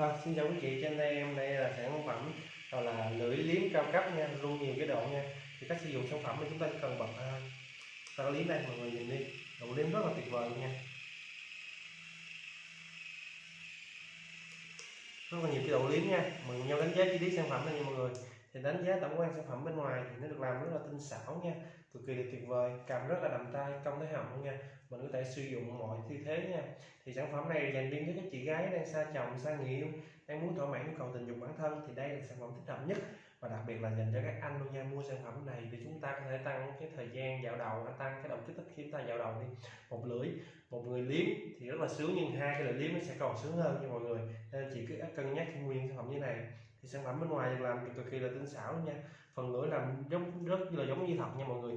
Vâng, xin chào quý chị, trên đây em đây là sản phẩm gọi là lưỡi liếm cao cấp nha, luôn nhiều cái độ nha. Thì cách sử dụng sản phẩm thì chúng ta chỉ cần bật à, ta liếm đây, mọi người nhìn đi, độ liếm rất là tuyệt vời nha. Rất là nhiều cái độ liếm nha, mọi người nhau đánh giá chi tiết sản phẩm này nha mọi người. Thì đánh giá tổng quan sản phẩm bên ngoài thì nó được làm rất là tinh xảo nha, cực kỳ là tuyệt vời, cầm rất là đầm tay, công tới họng nha. Mình có thể sử dụng mọi tư thế nha. Thì sản phẩm này dành riêng cho các chị gái đang xa chồng xa người yêu đang muốn thỏa mãn nhu cầu tình dục bản thân thì đây là sản phẩm thích hợp nhất. Và đặc biệt là dành cho các anh luôn nha mua sản phẩm này thì chúng ta có thể tăng cái thời gian dạo đầu tăng cái động kích thích khi chúng ta dạo đầu đi. Một lưỡi một người liếm thì rất là sướng nhưng hai cái lưỡi liếm nó sẽ còn sướng hơn nha mọi người. Nên chị cứ cân nhắc khi mua những sản phẩm như này thì sản phẩm bên ngoài được làm thì cực kỳ là tinh xảo nha. Phần lưỡi làm giống rất là giống như thật nha mọi người.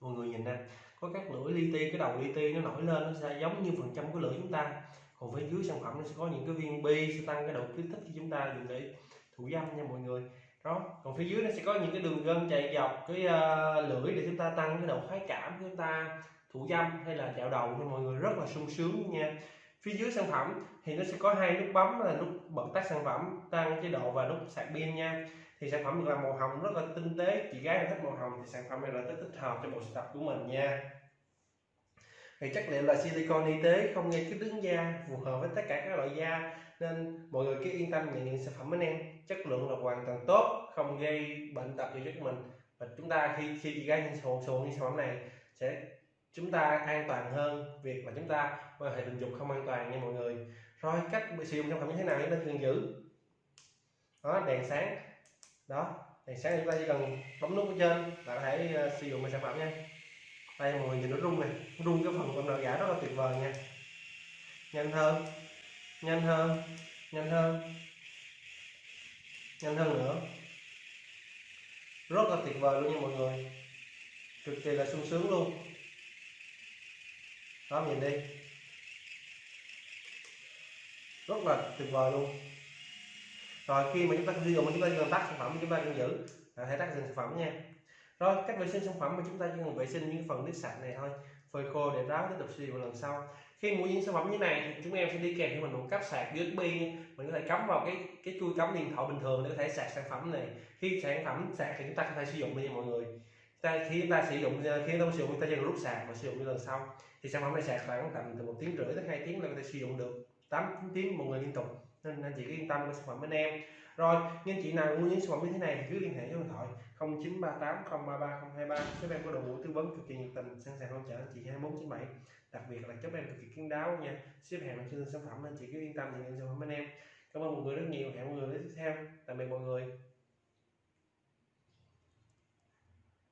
Mọi người nhìn nè có các lưỡi li ti cái đầu li ti nó nổi lên nó sẽ giống như phần trăm của lưỡi chúng ta. Còn phía dưới sản phẩm nó sẽ có những cái viên bi sẽ tăng cái độ kích thích khi chúng ta dùng để thủ dâm nha mọi người. Đó còn phía dưới nó sẽ có những cái đường gân chạy dọc cái uh, lưỡi để chúng ta tăng cái độ khoái cảm của chúng ta thủ dâm hay là chạo đầu cho mọi người rất là sung sướng nha phía dưới sản phẩm thì nó sẽ có hai nút bấm là nút bật tắt sản phẩm, tăng chế độ và nút sạc pin nha. Thì sản phẩm được làm màu hồng rất là tinh tế, chị gái thích màu hồng thì sản phẩm này là rất thích hợp cho bộ sưu tập của mình nha. Thì chất liệu là silicon y tế không gây kích ứng da phù hợp với tất cả các loại da, nên mọi người cứ yên tâm nhận những sản phẩm bên em. Chất lượng là hoàn toàn tốt, không gây bệnh tật cho cho mình. Và chúng ta khi khi chị gái nhìn sử dụng như sản phẩm này sẽ chúng ta an toàn hơn việc mà chúng ta quan hệ tình dục không an toàn nha mọi người. Rồi cách sử dụng sản phẩm như thế nào chúng ta cần giữ. Đó đèn sáng. Đó đèn sáng chúng ta chỉ cần bấm nút ở trên là có thể uh, sử dụng sản phẩm nha. Đây mọi người nhìn nó rung này rung cái phần con đợi giả rất là tuyệt vời nha. Nhanh hơn nhanh hơn nhanh hơn nhanh hơn nữa. Rất là tuyệt vời luôn nha mọi người. Cực kỳ là sung sướng luôn đó nhìn đi. Rất là tuyệt vời luôn. Rồi khi mà chúng ta sử dụng chúng ta cần tắt sản phẩm chúng ta cần giữ. À, hãy tắt sản phẩm nha. Rồi cách vệ sinh sản phẩm mà chúng ta chỉ cần vệ sinh những phần nước sạch này thôi. Phơi khô để ráo tiếp tục sử dụng lần sau. Khi mua những sản phẩm như này thì chúng em sẽ đi kèm cho mình một cáp sạc USB mình có thể cắm vào cái cái chui cắm điện thoại bình thường để có thể sạc sản phẩm này. Khi sản phẩm sạc thì chúng ta có thể sử dụng đi mọi người ta, khi ta sử dụng khi chúng ta sử dụng ờ, chúng ta chỉ cần rút sạc và sử dụng như lần sau thì sản phẩm này sạc khoảng tầm từ một tiếng rưỡi tới hai tiếng là có thể sử dụng được. 8 tiếng một người liên tục nên anh chị cứ yên tâm với sản phẩm bên em. Rồi nhưng chị nào mua những sản phẩm như thế này thì cứ liên hệ với điện thoại 0938 033 023 shop em có đội ngũ tư vấn cực kỳ nhiệt tình sẵn sàng hỗ trợ anh chị 2497 đặc biệt là shop em cực kỳ kiên đáo nha. Ship hàng chưa sản phẩm nên chị cứ yên tâm nhận sản phẩm bên em. Cảm ơn mọi người rất nhiều hẹn mọi người đến tiếp theo. Tạm biệt mọi người.